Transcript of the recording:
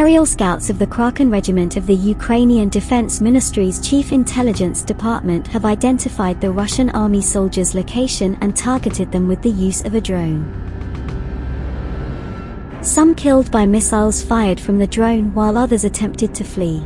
Aerial scouts of the Kraken Regiment of the Ukrainian Defense Ministry's Chief Intelligence Department have identified the Russian army soldiers' location and targeted them with the use of a drone. Some killed by missiles fired from the drone while others attempted to flee.